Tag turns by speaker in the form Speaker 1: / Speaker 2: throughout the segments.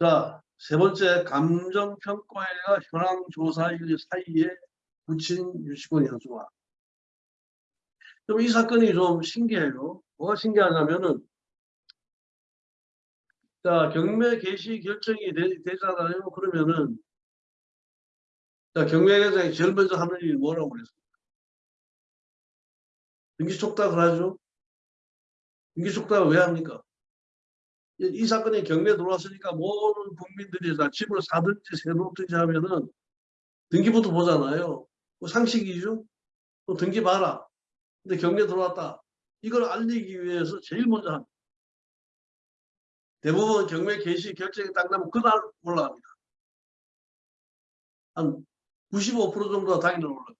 Speaker 1: 자, 세 번째 감정평가회가 현황조사일 사이에 붙인 유치권 현수화. 이 사건이 좀 신기해요. 뭐가 신기하냐면은 자 경매 개시 결정이 되, 되잖아요. 그러면은 자 경매 계장이 제일 먼저 하는 일이 뭐라고 그랬습니까? 등기 촉탁을 하죠. 등기 촉탁을 왜 합니까? 이, 이 사건이 경매에 들어왔으니까 모든 국민들이 다 집을 사든지 세놓든지 하면은 등기부터 보잖아요. 뭐 상식이죠. 또 등기 봐라. 근데 경매 들어왔다. 이걸 알리기 위해서 제일 먼저 합니다. 대부분 경매 개시 결정이 딱 나면 그날 올라갑니다. 한 95% 정도가 당일날 올라갑니다.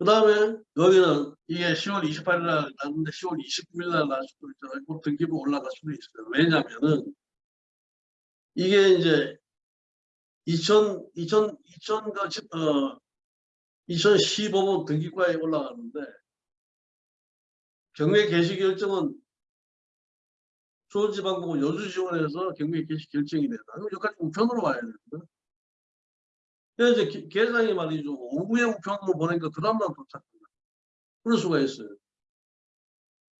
Speaker 1: 그 다음에 여기는 이게 10월 28일 날 났는데 10월 29일 날날 수도 있잖아요. 그 등기부 올라갈 수도 있어요. 왜냐면은 이게 이제 2000, 2000, 2000, 어, 2015번 등기과에 올라가는데 경매 개시 결정은 수원지방법원 여주지원에서 경매 개시 결정이 된다. 그럼 여기까지 우편으로 와야 됩니다. 그래서 이제 계장이 말이죠. 오후에 우편으로 보내니까 그 다음날 도착합니다. 그럴 수가 있어요.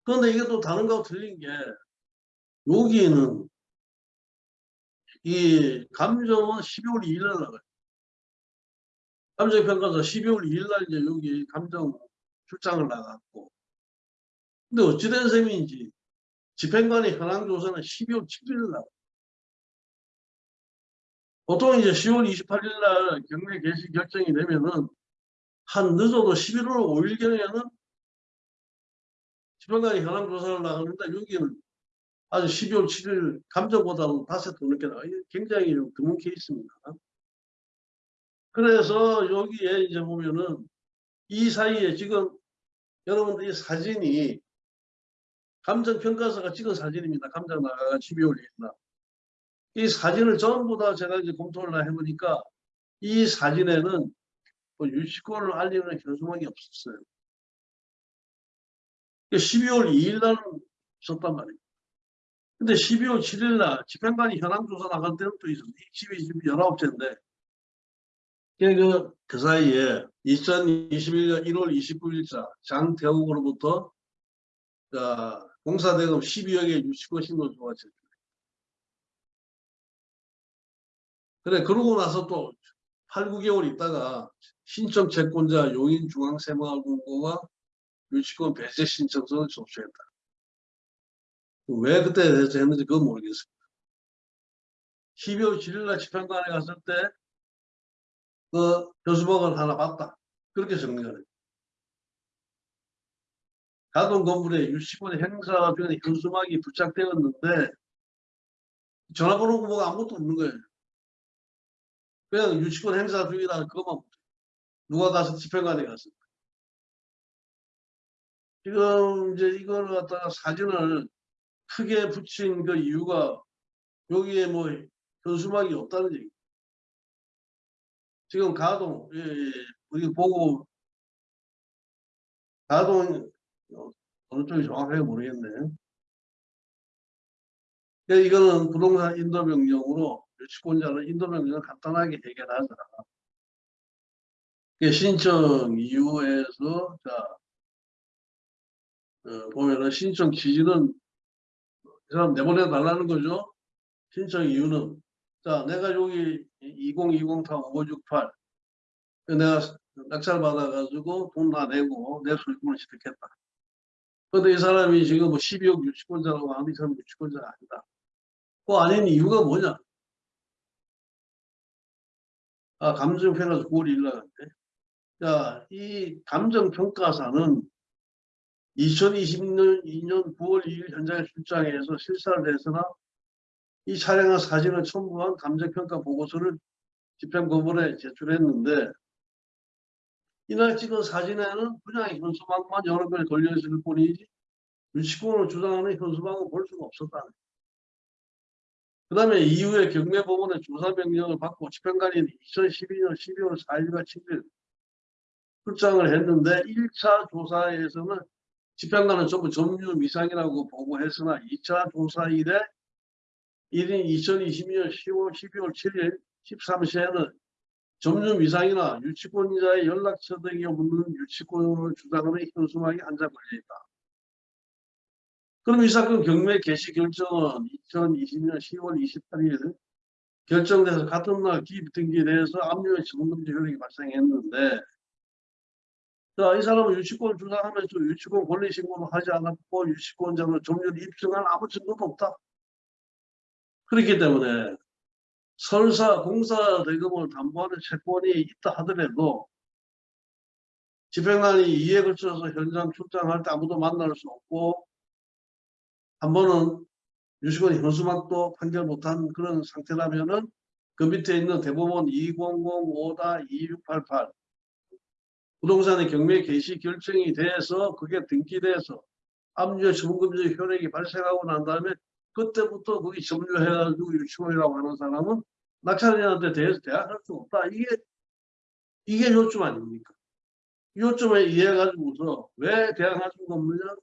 Speaker 1: 그런데 이게 또 다른 거하고 틀린 게 여기는 이 감정은 12월 2일 날 나가요. 감정평가서 12월 2일 날 이제 여기 감정 출장을 나갔고 근데 어찌된 셈인지 집행관의 현황조사는 12월 7일 날 보통 이제 10월 28일 날 경매 개시 결정이 되면은 한 늦어도 11월 5일경에는 집행관이 현황 조사를 나가는데 여기는 아주 12월 7일 감정보다는 다섯 더 늦게 나가. 굉장히 드문 케이스입니다. 그래서 여기에 이제 보면은 이 사이에 지금 여러분들 이 사진이 감정평가서가 찍은 사진입니다. 감정 나가가 12월 1일 날. 이 사진을 전부 다 제가 이제 검토를 해보니까 이 사진에는 뭐 유치권을 알리는 현수막이 없었어요. 12월 2일 날은 있었단 말이에요. 근데 12월 7일 날 집행관이 현황조사 나갈 때는 또 집이 지금 19채인데 그, 그 사이에 2021년 1월 29일자 장태욱으로부터 자, 공사대금 12억 의 유치권 신고 조가 죠 그래 그러고 나서 또 8, 9개월 있다가 신청 채권자 용인중앙새마을공고가 유치권 배제 신청서를 접수했다. 왜 그때 했는지 그건 모르겠습니다. 12월 7일 날 집행관에 갔을 때 그 교수복을 하나 봤다. 그렇게 됩니다. 가동 건물에 유치권 행사 중에 현수막이 부착되었는데 전화번호 뭐가 아무것도 없는 거예요. 그냥 유치권 행사 중이라는 그것만 누가 가서 집행관에 갔습니다. 지금 이제 이걸 갖다가 사진을 크게 붙인 그 이유가 여기에 뭐 현수막이 없다는 얘기. 지금 가동, 예, 예, 우리 보고 가동 어느 쪽이 정확하게 모르겠네. 예, 이거는 부동산 인도 명령으로 유치권자는 인도명령을 간단하게 해결하자. 신청 이유에서 자 어, 보면은 신청 기준은 이 사람 내보내 달라는 거죠. 신청 이유는 자 내가 여기 2020-5568 내가 낙찰 받아가지고 돈 다 내고 내 소유권을 취득했다. 그런데 이 사람이 지금 뭐 12억 유치권자라고 하는데 이 사람 유치권자가 아니다. 그 아닌 이유가 뭐냐? 아, 감정평가서 9월 1일 나갔대. 자, 이 감정평가사는 2020년 2년 9월 2일 현장에 출장해서 실사를 해서나 이 촬영한 사진을 첨부한 감정평가 보고서를 집행법원에 제출했는데 이날 찍은 사진에는 그냥 현수막만 여러 개 걸려있을 뿐이지 유치권을 주장하는 현수막은 볼 수가 없었다는 그 다음에 이후에 경매법원의 조사 명령을 받고 집행관이 2012년 12월 4일과 7일 출장을 했는데 1차 조사에서는 집행관은 전부 점유 미상이라고 보고했으나 2차 조사 일에 1인 2022년 10월 12월 7일 13시에는 점점 이상이나 유치권자의 연락처 등이 없는 유치권을 주장하는 현수막이 한 장 걸려있다. 그럼 이 사건 경매 개시 결정은 2020년 10월 28일 결정돼서 같은 날 기입 등기에 대해서 압류의 지분금지 효력이 발생했는데 자, 이 사람은 유치권 주장하면서 유치권 권리 신고를 하지 않았고 유치권자로 점유를 입증한 아무 증거도 없다. 그렇기 때문에 설사 공사 대금을 담보하는 채권이 있다 하더라도 집행관이 이에 걸쳐서 현장 출장할 때 아무도 만날 수 없고 한 번은 유치권 현수막도 판결 못한 그런 상태라면은 그 밑에 있는 대법원 2005-2688 부동산의 경매 개시 결정이 돼서 그게 등기돼서 압류 처분금지 효력이 발생하고 난 다음에 그때부터 거기 점유해가지고 유치원이라고 하는 사람은 낙찰인한테 대해서 대항할 수 없다. 이게 이게 요점 아닙니까? 요점에 이해가지고서 왜 대항할 수가 없느냐?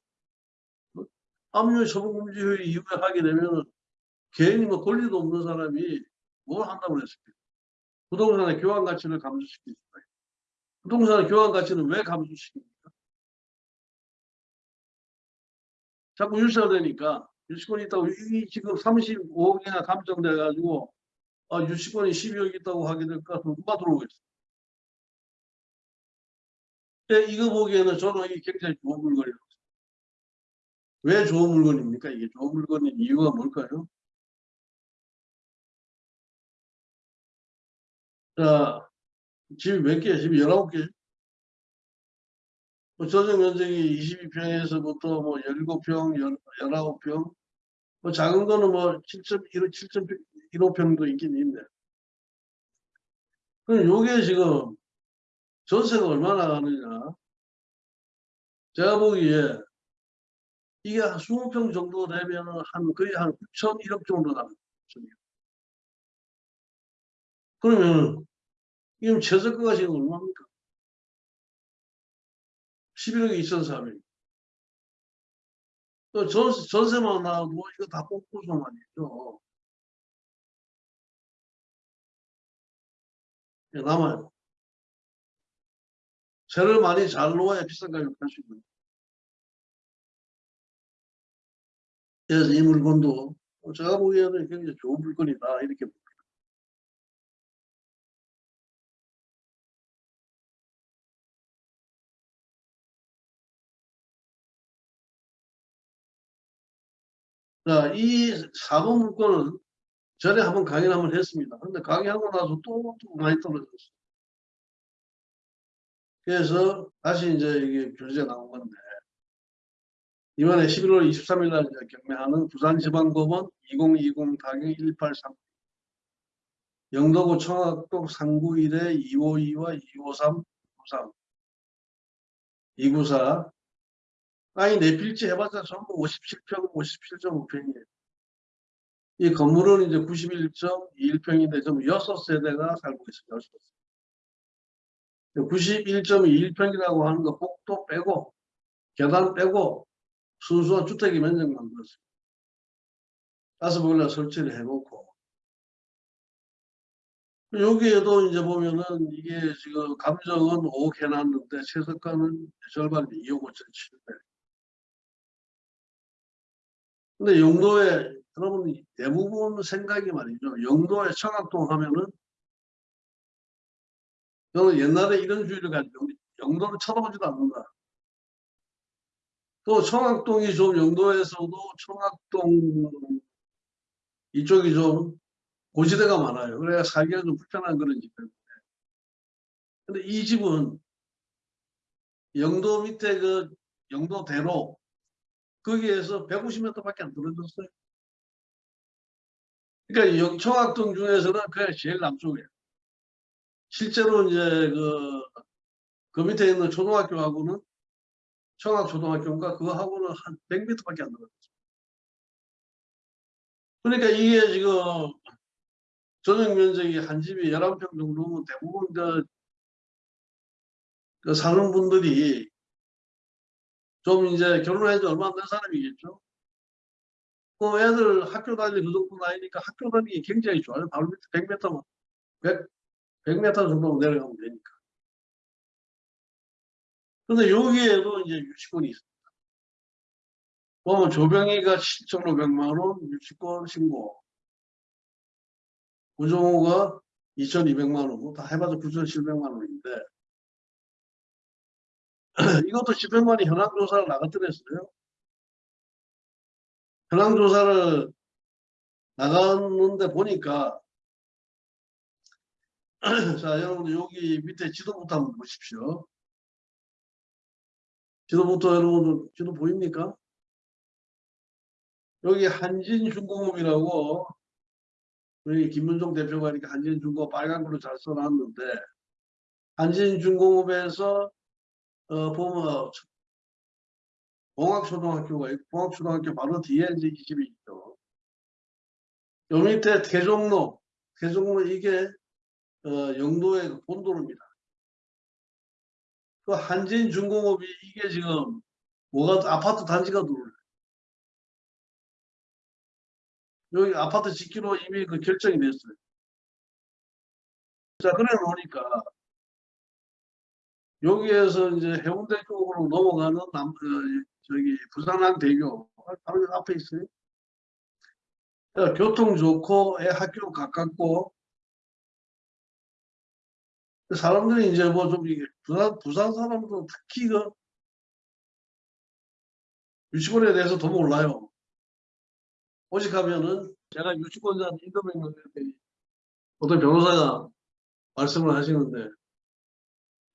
Speaker 1: 압류 처분금지 효력이 이후에 하게 되면 개인이 뭐 권리도 없는 사람이 뭘 한다고 그랬습니까? 부동산의 교환 가치를 있다. 부동산의 교환 가치는 왜 감소시킵니까? 자꾸 유치화되니까 유치권이 있다고 이 지금 35억이나 감정돼 가지고 아, 유치권이 12억 있다고 하게 될까 누가 들어오겠어? 네, 이거 보기에는 저는 이게 굉장히 좋은 물건이라고 왜 좋은 물건입니까? 이게 좋은 물건인 이유가 뭘까요? 자, 집이 몇 개? 집이 19개? 뭐 전용 면적이 22평에서부터 뭐 17평, 19평, 뭐 작은 거는 뭐 7.15, 7.15평도 있긴 있네. 그럼 요게 지금 전세가 얼마나 가느냐? 제가 보기에 이게 한 20평 정도 되면 한 거의 한 9천 1억 정도 나가요. 그러면 이건 최저가가 지금 얼마입니까? 11억에 2,400. 또 전세, 전세만 나와도 이거 다 뽑고서 말이죠. 예, 남아요. 세를 많이 잘 놓아야 비싼 가격을 팔수 있는. 그래서 이 물건도 제가 보기에는 굉장히 좋은 물건이다 이렇게 봅니다. 자, 이 4번 물건은 전에 한번 강의를 한번 했습니다. 근데 강의하고 나서 또, 또 많이 떨어졌어요. 그래서 다시 이제 이게 교재가 나온 건데 이번에 11월 23일 날 경매하는 부산지방법원 2020 타경 183 영도구 청학동 391에 252와 253 93 294 아니 내 필지 해봤자 전부 57평 57.5평이에요. 이 건물은 이제 91.21평인데 좀 6세대가 살고 있어요. 91.21평이라고 하는 거 복도 빼고 계단 빼고 순수한 주택의 면적 만 들었어요. 다섯 번이나 설치를 해놓고 여기에도 이제 보면은 이게 지금 감정은 5억 해놨는데 최저가는 절반 2억 5천 7백 근데 영도에 여러분 대부분 생각이 말이죠. 영도에 청학동 하면은 저는 옛날에 이런 주의를 가지고 영도를 쳐다보지도 않는다. 또 청학동이 좀 영도에서도 청학동 이쪽이 좀 고지대가 많아요. 그래야 살기가 좀 불편한 그런 집 때문에. 근데 이 집은 영도 밑에 그 영도대로 거기에서 150m밖에 안 떨어졌어요. 그러니까 여기 청학동 중에서는 그게 제일 남쪽이에요. 실제로 이제 그, 그 밑에 있는 초등학교하고는 청학초등학교인가 그거하고는 한 100m밖에 안 떨어졌어요. 그러니까 이게 지금 전용 면적이 한 집이 11평 정도면 대부분 그, 그 사는 분들이 좀 이제 결혼한 지 얼마 안 된 사람이겠죠. 그 애들 학교 다니는 그 정도 나이니까 학교 다니기 굉장히 좋아요. 바로 밑에 100m만, 100, 100m 정도 내려가면 되니까. 근데 여기에도 이제 유치권이 있습니다. 보면 조병희가 7,500만 원 유치권 신고. 우정호가 2,200만 원, 다 해봐서 9,700만 원인데, 이것도 집행관이 현황조사를 나갔더랬어요. 현황조사를 나갔는데 보니까, 자, 여러분 여기 밑에 지도부터 한번 보십시오. 지도부터 여러분 지도 보입니까? 여기 한진중공업이라고 우리 김문종 대표가 이렇게 한진중공업 빨간 걸로 잘 써놨는데 한진중공업에서 어, 보면 봉학초등학교가 있고 봉학초등학교 바로 뒤에 이제 이 집이 있죠. 요 밑에 대종로, 대종로 이게 어, 영도의 그 본도로입니다. 그 한진 중공업이 이게 지금 뭐가 아파트 단지가 들어올래. 여기 아파트 짓기로 이미 그 결정이 됐어요. 자, 그래 놓으니까 여기에서 이제 해운대 쪽으로 넘어가는 남, 그, 저기 부산항대교 바로 앞에 있어요. 자, 교통 좋고 애 학교 가깝고 사람들이 이제 뭐 좀 부산 부산 사람도 특히 그 유치원에 대해서 더 몰라요. 오직 하면은 제가 유치권자 인터뷰했는데 어떤 변호사가 말씀을 하시는데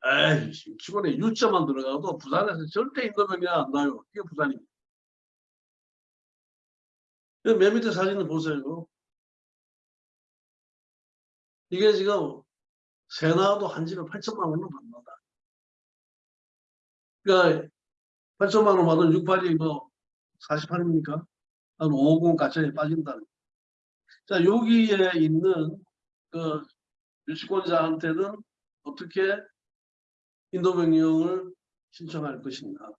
Speaker 1: 에이 유치원에 유자만 들어가도 부산에서 절대 인도명이 안 나요. 이게 부산입니다. 맨 밑에 사진을 보세요. 이게 지금 세나도 한 집에 8천만 원을 받는다. 그러니까 8천만 원 받은 68이 뭐 48입니까? 한50 가짜에 빠진다는. 자, 여기에 있는 그 유치권자한테는 어떻게 인도명령을 신청할 것인가.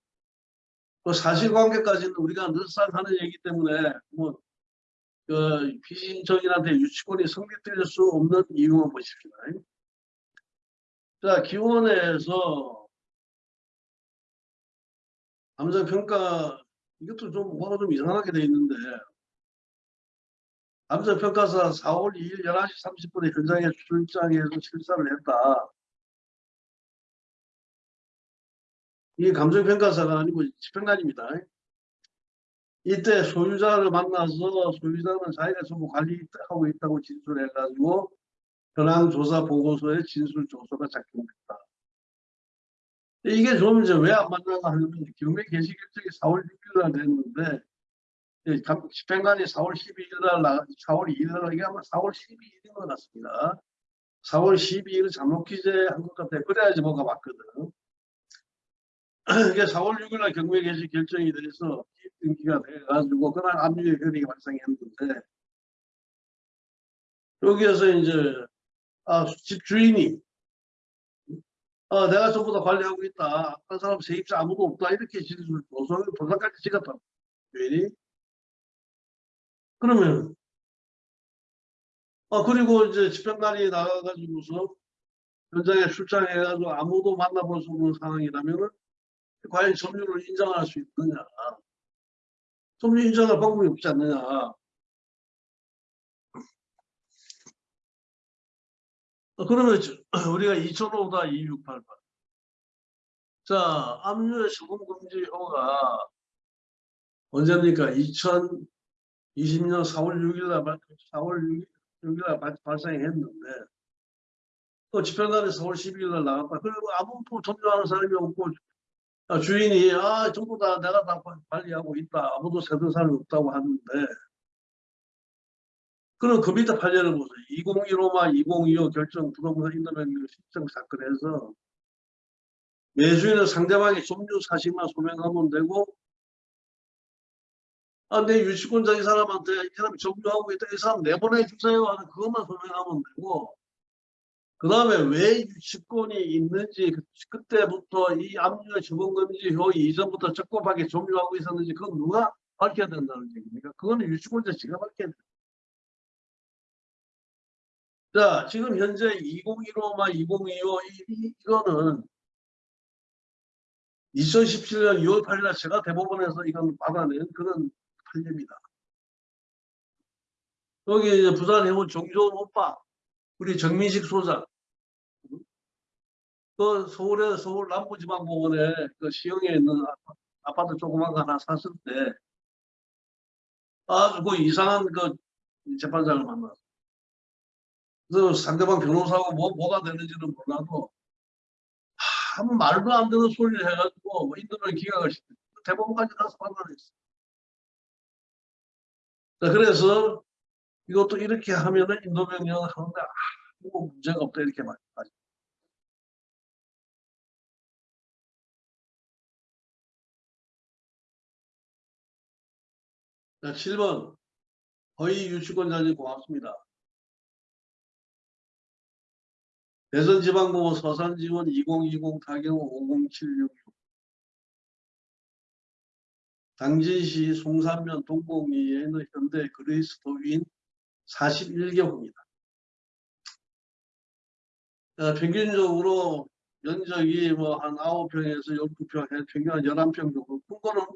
Speaker 1: 그 사실관계까지는 우리가 늘상 하는 얘기 때문에 뭐, 그 피신청인한테 유치권이 성립될 수 없는 이유만 보십시오. 자, 기원에서 감정평가 이것도 좀 뭐가 좀 이상하게 돼 있는데 감정평가사 4월 2일 11시 30분에 현장에 출장해서 실사를 했다. 이게 감정평가사가 아니고 집행관입니다. 이때 소유자를 만나서 소유자는 자기가 전부 관리하고 있다고 진술해가지고 현황조사 보고서에 진술 조서가 작성됐다. 이게 좀 이제 왜안 만나가 하면 경매 개시 결정이 4월 6일 날 됐는데 집행관이 4월 12일 날 나, 4월 2일 날 이게 아마 4월 12일인 것 같습니다. 4월 12일 잠록 기재한 것 같아요. 그래야지 뭐가 맞거든. 이게 4월 6일 날 경매 개시 결정이 돼서 등기가 돼가지고 그날 압류의 결의가 발생했는데 여기에서 이제 아, 집 주인이 어, 내가 전부 다 관리하고 있다. 한 사람 세입자 아무도 없다. 이렇게 진술 도서 도서까지 찍었다. 주인이 그러면 아 그리고 이제 집행관이 나가가지고서 현장에 출장해가지고 아무도 만나볼 수 없는 상황이라면은 과연 점유를 인정할 수 있느냐. 점유 인정할 방법이 없지 않느냐. 어, 그러면 우리가 2005다 2688. 자, 압류의 시범금지효가 언제입니까? 2020년 4월 6일 날, 4월 6일, 6일 날 발생했는데, 또 집행관이 4월 12일 날 나갔다. 그리고 아무도 점유하는 사람이 없고, 아, 주인이, 아, 전부 다 내가 다 관리하고 있다. 아무도 세든 사람이 없다고 하는데, 그럼 그 밑에 판례를 보세요. 2015만 2025 결정 부동산 인도명령 신청 사건에서 매수인은 상대방이 점유 사실만 소명하면 되고 아, 내 유치권자 이 사람한테 이 사람이 점유하고 있다. 이 사람 내보내 주세요 하는 그것만 소명하면 되고 그 다음에 왜 유치권이 있는지 그, 그때부터 이 압류 지원금지 효 이전부터 적법하게 점유하고 있었는지 그건 누가 밝혀야 된다는 얘기니까 그거는 유치권자 지가 밝혀야 돼. 자, 지금 현재 2015만 2025 이, 이, 이거는 2017년 6월 8일에 제가 대법원에서 이건 받아낸 그런 판례입니다. 여기 이제 부산 해운 정조원 오빠, 우리 정민식 소장, 그 서울에 서울 남부지방법원에 그 시흥에 있는 아파- 아파트 조그만 거 하나 샀을 때 아주 그 이상한 그 재판장을 만났어. 그래서 상대방 변호사하고 뭐, 뭐가 되는지는 몰라도 참 말도 안 되는 소리를 해가지고 뭐 인도를 기각을 시켰 대법원까지 가서 판단했어. 자, 그래서 이것도 이렇게 하면은 인도명령을 하는데 아무 문제가 없다 이렇게 말했다. 자, 7번 허위 유치권자님 고맙습니다. 대전지방법원 서산지원 2020 타경 50766 당진시 송산면 동공리에 있는 현대 그레이스 도인 41개호입니다. 어, 평균적으로 면적이 뭐 한 9평에서 12평, 평균 한 11평 정도, 큰 거는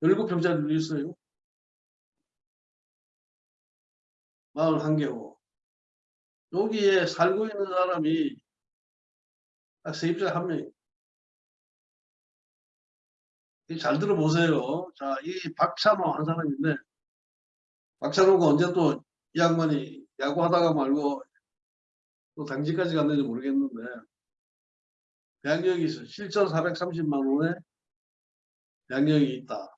Speaker 1: 7평짜리도 있어요. 마을 한 개호. 여기에 살고 있는 사람이 딱 세입자 한 명이에요. 이잘 들어보세요. 자, 이 박찬호 한 사람인데, 박찬호가 언제 또 이 양반이 야구하다가 말고 또 당직까지 갔는지 모르겠는데, 배양력이 있어. 7,430만 원에 배양력이 있다.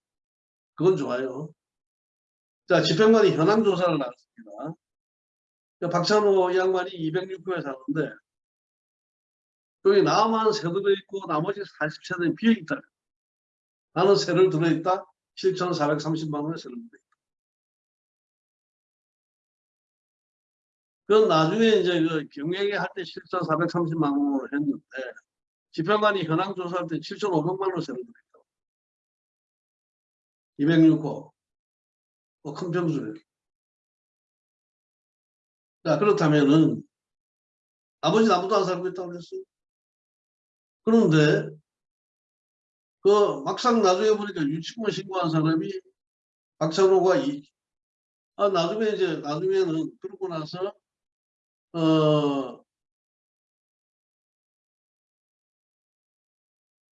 Speaker 1: 그건 좋아요. 자, 집행관이 현황 조사를 나왔습니다. 박찬호 양반이 206호에 사는데 여기 나만 세 들어있고 나머지 40세대는 비어있다. 나는 세를 들어있다. 7,430만 원에 세를 들어있다. 그건 나중에 이제 그 경영에 할 때 7,430만 원으로 했는데 집행관이 현황 조사할 때 7,500만 원 세를 들어있다. 206호. 뭐 큰 평수래. 자, 그렇다면은, 아버지는 아무도 안 살고 있다고 그랬어요. 그런데, 그, 막상 나중에 보니까 유치권 신고한 사람이 박찬호가 이, 아, 나중에 이제, 나중에는, 그러고 나서, 어,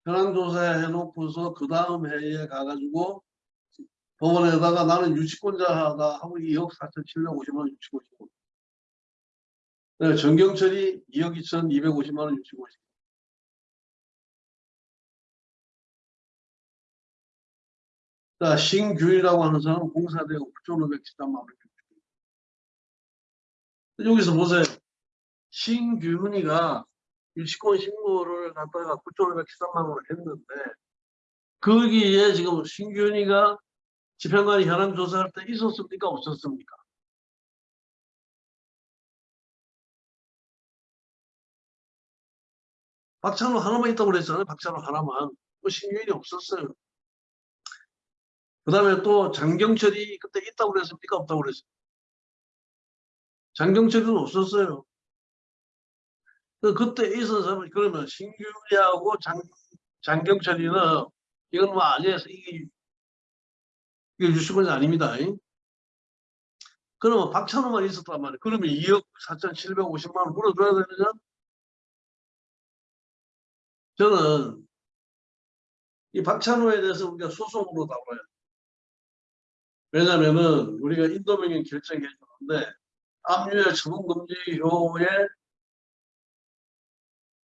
Speaker 1: 현황조사 해놓고서 그 다음 해에 가가지고 법원에다가 나는 유치권자다 하고 2억 4,750만 원 유치권 신고. 네, 정경철이 2억 2,250만 원 유치권 신고. 자, 신규이라고 하는 사람은 공사대고 9,513만 원 유치권. 여기서 보세요. 신규훈이가 유치권 신고를 갖다가 9,513만 원을 했는데 거기에 지금 신규훈이가 집행관이 현황 조사할 때 있었습니까? 없었습니까? 박찬호 하나만 있다고 그랬잖아요. 박찬호 하나만. 뭐 신규인이 없었어요. 그 다음에 또 장경철이 그때 있다고 그랬습니까? 없다고 그랬어요. 장경철은 없었어요. 그 그때 있었는 사람은 그러면 신규리하고 장, 장경철이는 이건 뭐 아니에서 이게 이게 유치권이 아닙니다. 잉? 그러면 박찬호만 있었단 말이에요. 그러면 2억 4,750만 원 물어줘야 되느냐? 저는 이 박찬호에 대해서 우리가 소송으로 돼요. 왜냐면은 우리가 인도명령 결정해 주는데 압류의 처분금지 효에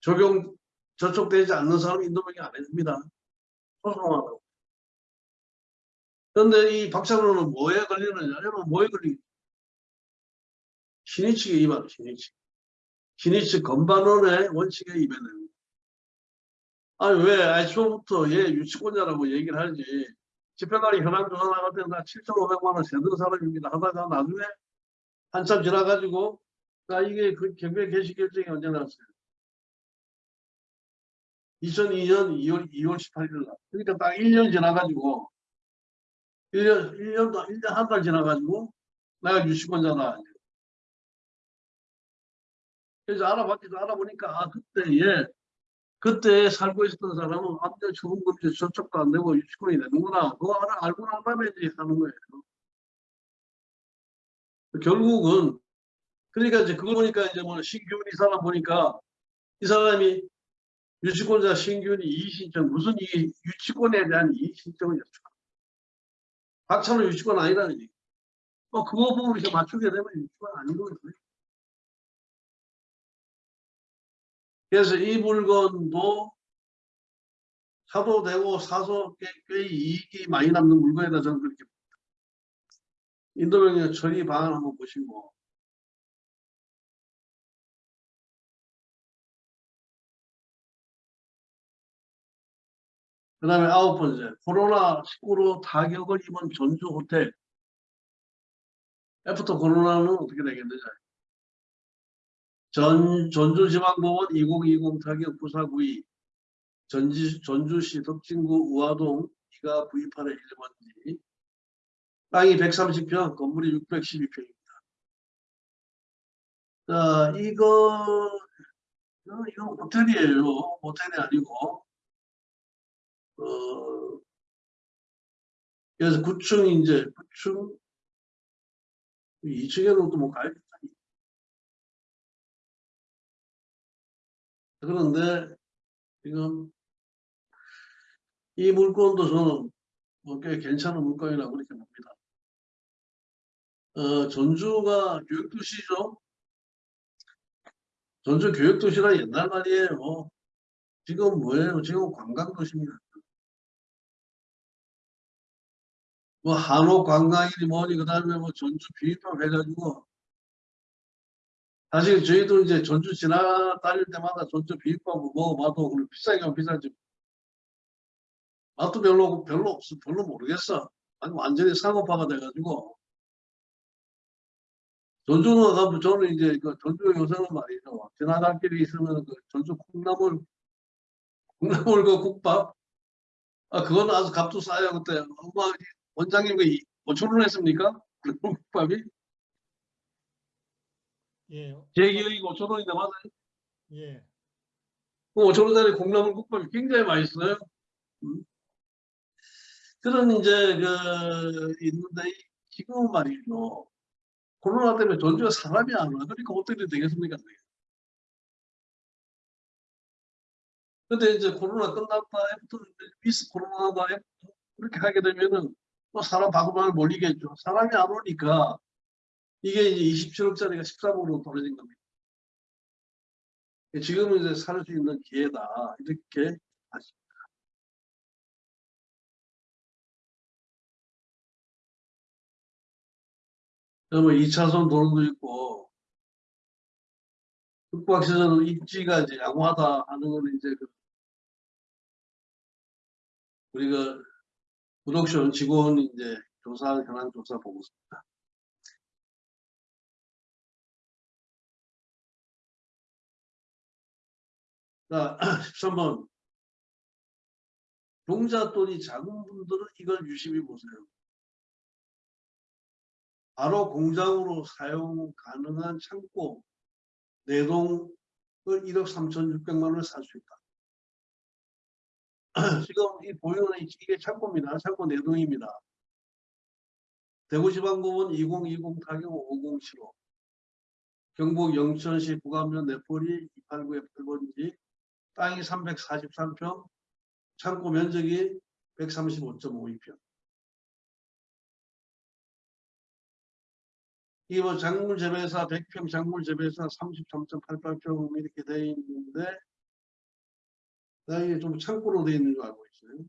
Speaker 1: 적용 저촉되지 않는 사람 인도명령 안 해줍니다. 소송하라고. 그런데 이 박찬호는 뭐에 걸리느냐? 여러분 뭐에 걸리? 신의측에 위반, 신의측. 신의측 건반원의 원칙에 위반해요. 아니 왜 애초부터 얘 유치권자라고 얘기를 하지 집행관이 현황 조사 나갈 때는 나 7,500만 원 세든 사람입니다 하다가 나중에 한참 지나가지고 나 이게 그 경매 개시 결정이 언제 나왔어요? 2002년 2월 2월 18일 날. 그러니까 딱 1년 지나가지고 1년, 1년, 1년 한 달 지나가지고 내가 유치권자다. 그래서 알아봤기도 알아보니까 아, 그때 얘 그때 살고 있었던 사람은 암대 초분금지 저쪽도 안 되고 유치권이 되는구나. 그거 알고 난 다음에 이제 하는 거예요. 결국은 그러니까 이제 그거 보니까 이제 뭐 신규훈 이 사람 보니까 이 사람이 유치권자 신규훈이 이의신청 무슨 이 유치권에 대한 이의신청이었죠. 박찬호 유치권 아니라는 얘기. 어 그거 이렇게 맞추게 되면 유치권 아닌 거거든요. 그래서 이 물건도 사도 되고 사서 꽤, 꽤 이익이 많이 남는 물건이다 저는 그렇게 봅니다. 인도명령 처리 방안 한번 보시고 그 다음에 아홉 번째 코로나19로 타격을 입은 전주 호텔 애프터 코로나는 어떻게 되겠느냐 전, 전주지방법원 2020 타격 부사 구이 전지, 전주시 덕진구 우화동 2가 V8의 1번지 땅이 130평 건물이 612평입니다. 자 이거 이거, 이거 호텔이에요. 호텔이 아니고 어, 그래서 9층 이제 9층 2층에는 또뭐. 그런데 지금 이 물건도 저는 뭐꽤 괜찮은 물건이라고 그렇게 봅니다. 어, 전주가 교육도시죠. 전주 교육도시가 옛날 말이에요. 지금 뭐예요? 지금 관광도시입니다. 뭐 한옥 관광이니 뭐니 그 다음에 뭐 전주 비빔밥 해가지고 사실 저희도 이제 전주 지나 다닐 때마다 전주 비빔밥 먹어봐도 비싸게 비싸지 맛도 별로 별로 없어 별로 모르겠어. 아니 완전히 상업화가 돼가지고. 전주는 가면 저는 이제 그 전주 요새는 말이죠. 지나갈 길이 있으면 그 전주 콩나물 콩나물 그 국밥. 아 그거는 아주 값도 싸요. 그때 엄마 원장님 그 5천 원 했습니까? 그 국밥이
Speaker 2: 예,
Speaker 1: 제 기억이 5천 원인데 맞아요?
Speaker 2: 예,
Speaker 1: 그 5천 원짜리 콩나물 국밥이 굉장히 맛있어요. 음. 그런 이제 그 있는데 지금은 말이죠. 코로나 때문에 전주에 사람이 안 와. 그러니까 호텔이 되겠습니까? 근데 이제 코로나 끝났다, after with 코로나다, after 그렇게 하게 되면은 또 사람 바글바글 몰리겠죠. 사람이 안 오니까 이게 이제 27억짜리가 13억으로 떨어진 겁니다. 지금은 이제 살 수 있는 기회다. 이렇게 아십니다. 그러면 2차선 도로도 있고, 북박시전 입지가 이제 양호하다 하는 건 이제 그 우리가 구독션 직원 이제 조사, 현황 조사 보고서입니다. 자, 13번. 종잣돈이 작은 분들은 이걸 유심히 보세요. 바로 공장으로 사용 가능한 창고 내동을 1억 3,600만 원을 살 수 있다. 지금 이 보이는 이게 창고입니다. 창고 내동입니다. 대구지방법원 2020 타경 5075 경북 영천시 부감면 내포리 289의 8번지 땅이 343평, 창고 면적이 135.52평. 이뭐 작물 재배사 100평, 작물 재배사 33.88평 이렇게 되어 있는데 이게 좀 창고로 되어 있는 줄 알고 있어요.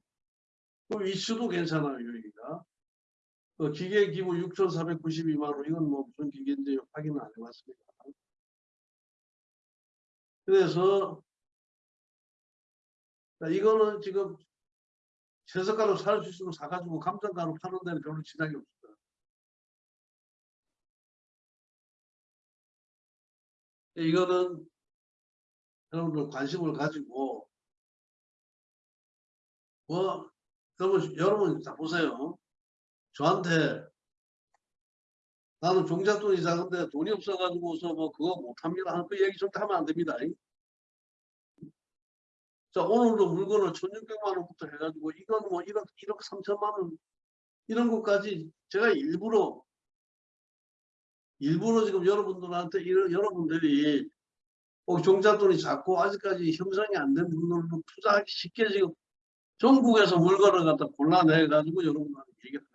Speaker 1: 그 위치도 괜찮아요, 여기가. 그 기계 기부 6,492만 원, 이건 뭐 무슨 기계인지 확인은 안 해봤습니다. 그래서 이거는 지금 채석가루 살 수 있으면 사가지고 감정가루 파는 데는 별로 지장이 없습니다. 이거는 여러분들 관심을 가지고 뭐 여러분 여러분 자 보세요. 저한테 나는 종잣돈이 작은데 돈이 없어가지고서 뭐 그거 못합니다. 하는 그 얘기 절대 하면 안 됩니다. 자 오늘도 물건을 1600만 원부터 해가지고 이건 뭐 1억, 1억 3천만 원 이런 것까지 제가 일부러 일부러 지금 여러분들한테 이런 여러분들이 꼭 종잣돈이 작고 아직까지 형성이 안 된 분들도 투자하기 쉽게 지금 전국에서 물건을 갖다 골라내 가지고 여러분한테 얘기를